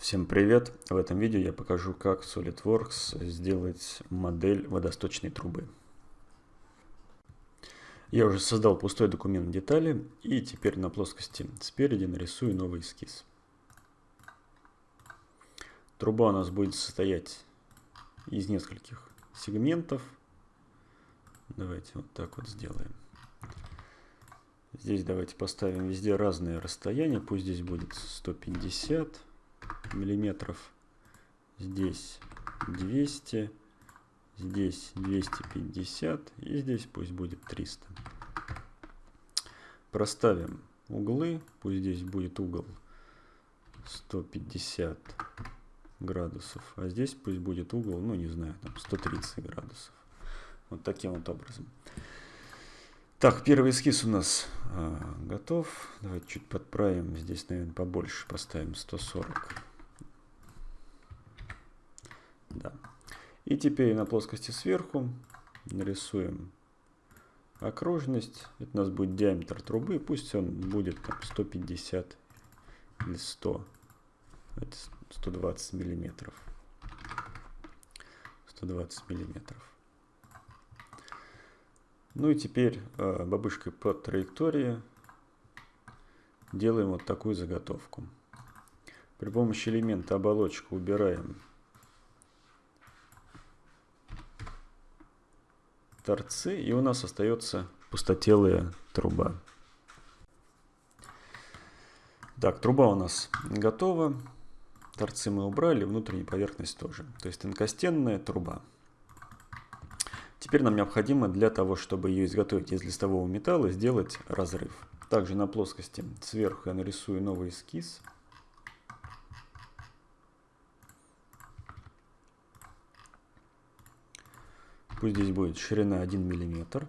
Всем привет! В этом видео я покажу, как SolidWorks сделать модель водосточной трубы. Я уже создал пустой документ детали и теперь на плоскости спереди нарисую новый эскиз. Труба у нас будет состоять из нескольких сегментов. Давайте вот так вот сделаем. Здесь давайте поставим везде разные расстояния. Пусть здесь будет 150 миллиметров. Здесь 200, здесь 250 и здесь пусть будет 300. Проставим углы, пусть здесь будет угол 150 градусов, а здесь пусть будет угол, ну не знаю, там 130 градусов. Вот таким вот образом. Так, первый эскиз у нас а, готов. Давайте чуть подправим. Здесь, наверное, побольше поставим 140. Да. И теперь на плоскости сверху нарисуем окружность. Это у нас будет диаметр трубы. Пусть он будет там 150 или 100. Это 120 миллиметров. 120 миллиметров. Ну и теперь э, бабушкой по траектории делаем вот такую заготовку. При помощи элемента оболочка убираем торцы и у нас остается пустотелая труба. Так, труба у нас готова. Торцы мы убрали, внутренняя поверхность тоже. То есть тонкостенная труба. Теперь нам необходимо для того, чтобы ее изготовить из листового металла, сделать разрыв. Также на плоскости сверху я нарисую новый эскиз. Пусть здесь будет ширина 1 мм.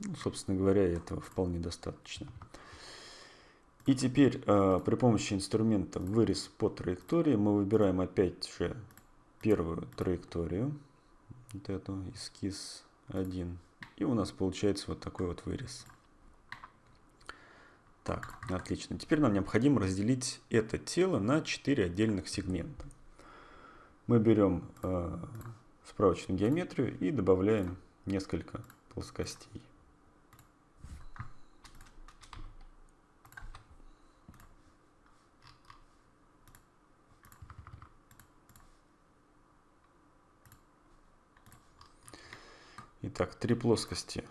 Ну, собственно говоря, этого вполне достаточно. И теперь э, при помощи инструмента вырез по траектории мы выбираем опять же первую траекторию вот эту эскиз 1. И у нас получается вот такой вот вырез. Так, отлично. Теперь нам необходимо разделить это тело на 4 отдельных сегмента. Мы берем э, справочную геометрию и добавляем несколько плоскостей. Итак, три плоскости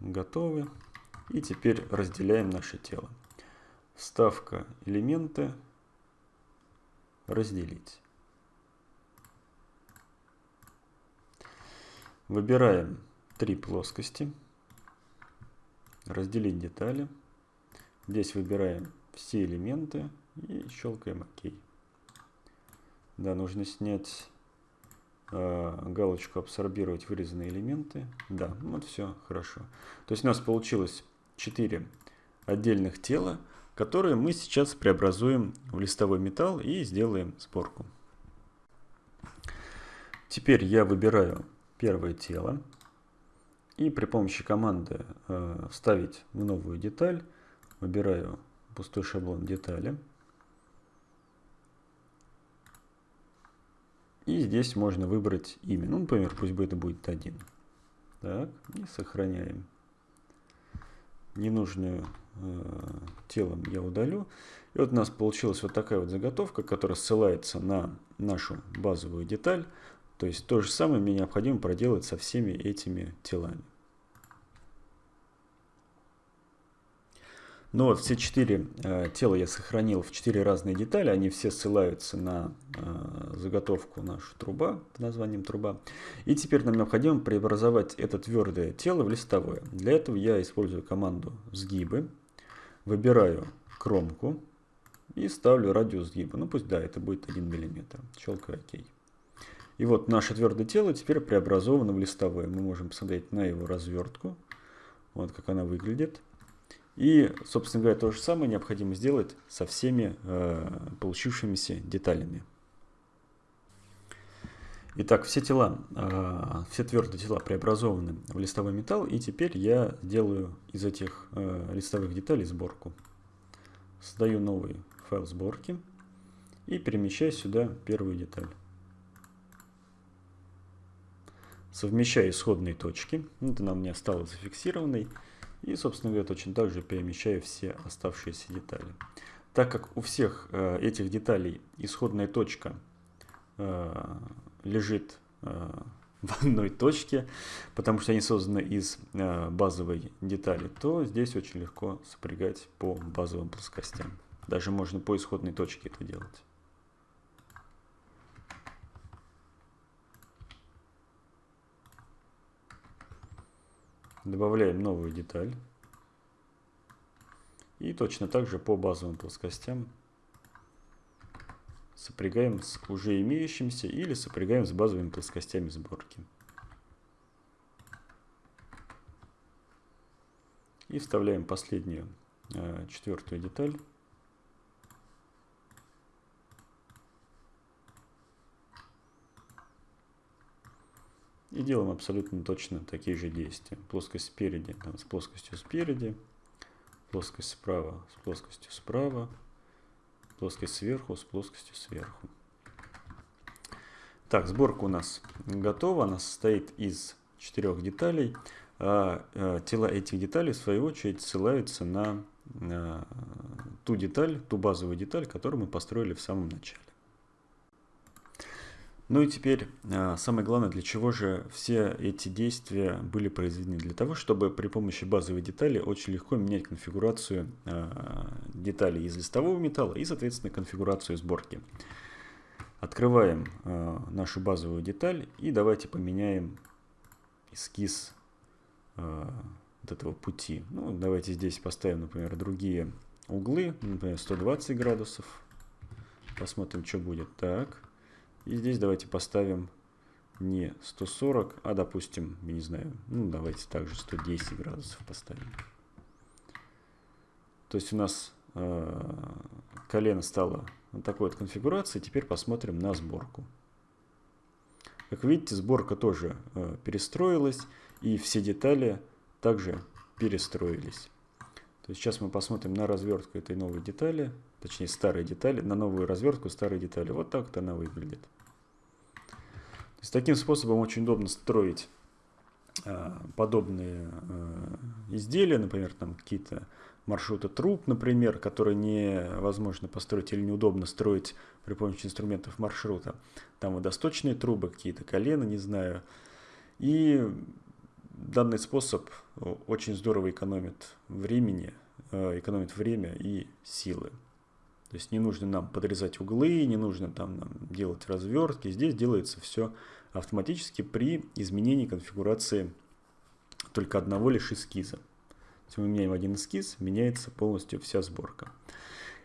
готовы. И теперь разделяем наше тело. Вставка элементы. Разделить. Выбираем три плоскости. Разделить детали. Здесь выбираем все элементы и щелкаем ОК. Да, нужно снять Э, галочку абсорбировать вырезанные элементы. Да, вот все хорошо. То есть у нас получилось 4 отдельных тела, которые мы сейчас преобразуем в листовой металл и сделаем сборку. Теперь я выбираю первое тело и при помощи команды э, «Вставить в новую деталь» выбираю пустой шаблон детали. И здесь можно выбрать имя. Ну, например, пусть бы это будет один. Так, и сохраняем. Ненужную э, телом я удалю. И вот у нас получилась вот такая вот заготовка, которая ссылается на нашу базовую деталь. То есть то же самое мне необходимо проделать со всеми этими телами. Ну вот, все четыре э, тела я сохранил в четыре разные детали. Они все ссылаются на э, заготовку нашу труба, под названием труба. И теперь нам необходимо преобразовать это твердое тело в листовое. Для этого я использую команду сгибы. Выбираю кромку и ставлю радиус сгиба. Ну пусть, да, это будет 1 мм. Щелкаю ОК. И вот наше твердое тело теперь преобразовано в листовое. Мы можем посмотреть на его развертку. Вот как она выглядит. И, собственно говоря, то же самое необходимо сделать со всеми э, получившимися деталями. Итак, все тела, э, все твердые тела преобразованы в листовой металл, и теперь я делаю из этих э, листовых деталей сборку. Создаю новый файл сборки и перемещай сюда первую деталь. Совмещаю исходные точки. Вот она у меня стала зафиксированной. И, собственно говоря, точно так же перемещаю все оставшиеся детали. Так как у всех э, этих деталей исходная точка э, лежит э, в одной точке, потому что они созданы из э, базовой детали, то здесь очень легко сопрягать по базовым плоскостям. Даже можно по исходной точке это делать. Добавляем новую деталь. И точно так же по базовым плоскостям сопрягаем с уже имеющимся или сопрягаем с базовыми плоскостями сборки. И вставляем последнюю э, четвертую деталь. И делаем абсолютно точно такие же действия. Плоскость спереди с плоскостью спереди, плоскость справа с плоскостью справа, плоскость сверху с плоскостью сверху. Так, сборка у нас готова. Она состоит из четырех деталей. А, а тела этих деталей, в свою очередь, ссылаются на а, ту деталь, ту базовую деталь, которую мы построили в самом начале. Ну и теперь а, самое главное, для чего же все эти действия были произведены? Для того, чтобы при помощи базовой детали очень легко менять конфигурацию а, деталей из листового металла и, соответственно, конфигурацию сборки. Открываем а, нашу базовую деталь и давайте поменяем эскиз вот этого пути. Ну, давайте здесь поставим, например, другие углы, например, 120 градусов. Посмотрим, что будет. Так. И здесь давайте поставим не 140, а допустим, я не знаю, ну давайте также 110 градусов поставим. То есть у нас э, колено стало вот такой вот конфигурации. Теперь посмотрим на сборку. Как видите, сборка тоже э, перестроилась, и все детали также перестроились. То есть сейчас мы посмотрим на развертку этой новой детали, точнее старой детали, на новую развертку старой детали. Вот так вот она выглядит. С таким способом очень удобно строить э, подобные э, изделия, например, там какие-то маршруты труб, например, которые невозможно построить или неудобно строить при помощи инструментов маршрута. Там водосточные трубы, какие-то колена, не знаю. И данный способ очень здорово экономит времени, э, экономит время и силы. То есть не нужно нам подрезать углы, не нужно там нам делать развертки. Здесь делается все автоматически при изменении конфигурации только одного лишь эскиза. Если мы меняем один эскиз, меняется полностью вся сборка.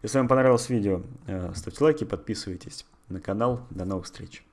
Если вам понравилось видео, э, ставьте лайки, подписывайтесь на канал. До новых встреч!